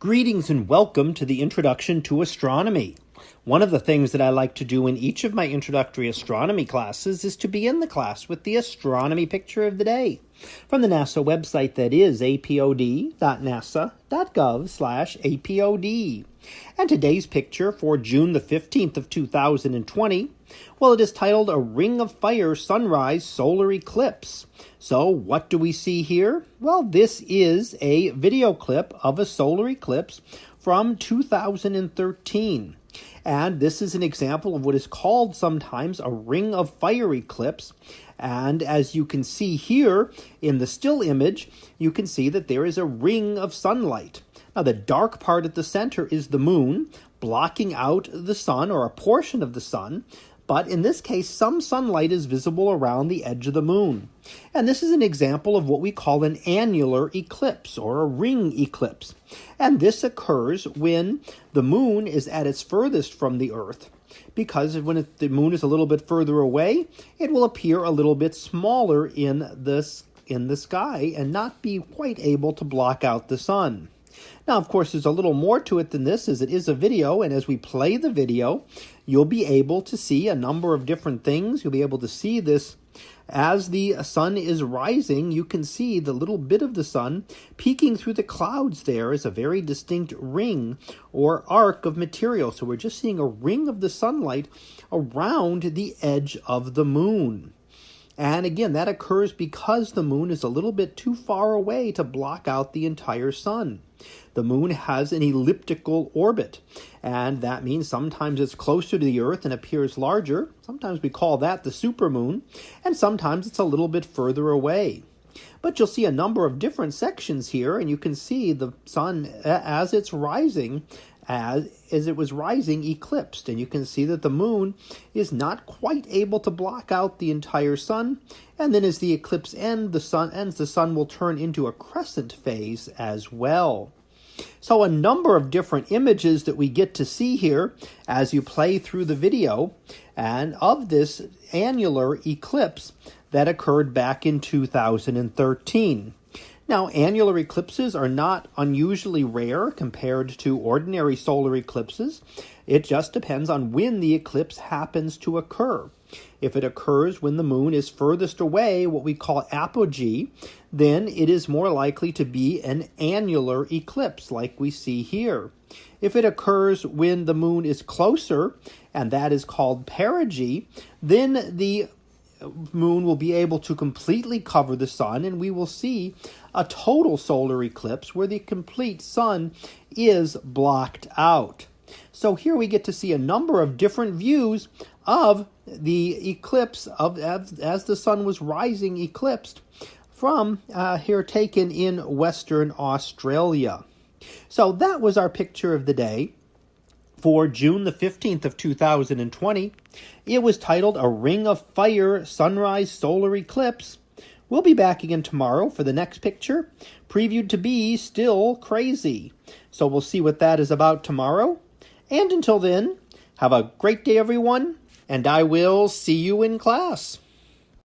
Greetings and welcome to the Introduction to Astronomy. One of the things that I like to do in each of my introductory astronomy classes is to begin the class with the astronomy picture of the day from the NASA website that is apod.nasa.gov slash apod. And today's picture for June the 15th of 2020, well it is titled A Ring of Fire Sunrise Solar Eclipse. So what do we see here? Well, this is a video clip of a solar eclipse from 2013. And this is an example of what is called sometimes a ring of fire eclipse. And as you can see here in the still image, you can see that there is a ring of sunlight. Now, the dark part at the center is the moon, blocking out the sun or a portion of the sun but in this case, some sunlight is visible around the edge of the moon. And this is an example of what we call an annular eclipse or a ring eclipse. And this occurs when the moon is at its furthest from the Earth, because when it, the moon is a little bit further away, it will appear a little bit smaller in this in the sky and not be quite able to block out the sun. Now, of course, there's a little more to it than this, as it is a video, and as we play the video, you'll be able to see a number of different things. You'll be able to see this as the sun is rising, you can see the little bit of the sun peeking through the clouds there is a very distinct ring or arc of material. So we're just seeing a ring of the sunlight around the edge of the moon. And again, that occurs because the moon is a little bit too far away to block out the entire sun. The moon has an elliptical orbit, and that means sometimes it's closer to the Earth and appears larger. Sometimes we call that the supermoon, and sometimes it's a little bit further away. But you'll see a number of different sections here, and you can see the sun as it's rising as, as it was rising eclipsed. And you can see that the moon is not quite able to block out the entire sun. And then as the eclipse ends, the sun ends, the sun will turn into a crescent phase as well. So a number of different images that we get to see here as you play through the video and of this annular eclipse that occurred back in 2013. Now, annular eclipses are not unusually rare compared to ordinary solar eclipses. It just depends on when the eclipse happens to occur. If it occurs when the moon is furthest away, what we call apogee, then it is more likely to be an annular eclipse like we see here. If it occurs when the moon is closer, and that is called perigee, then the moon will be able to completely cover the sun, and we will see a total solar eclipse where the complete sun is blocked out. So here we get to see a number of different views of the eclipse of as, as the sun was rising eclipsed from uh, here taken in Western Australia. So that was our picture of the day for June the 15th of 2020. It was titled A Ring of Fire Sunrise Solar Eclipse. We'll be back again tomorrow for the next picture, previewed to be still crazy. So we'll see what that is about tomorrow. And until then, have a great day, everyone, and I will see you in class.